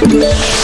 Música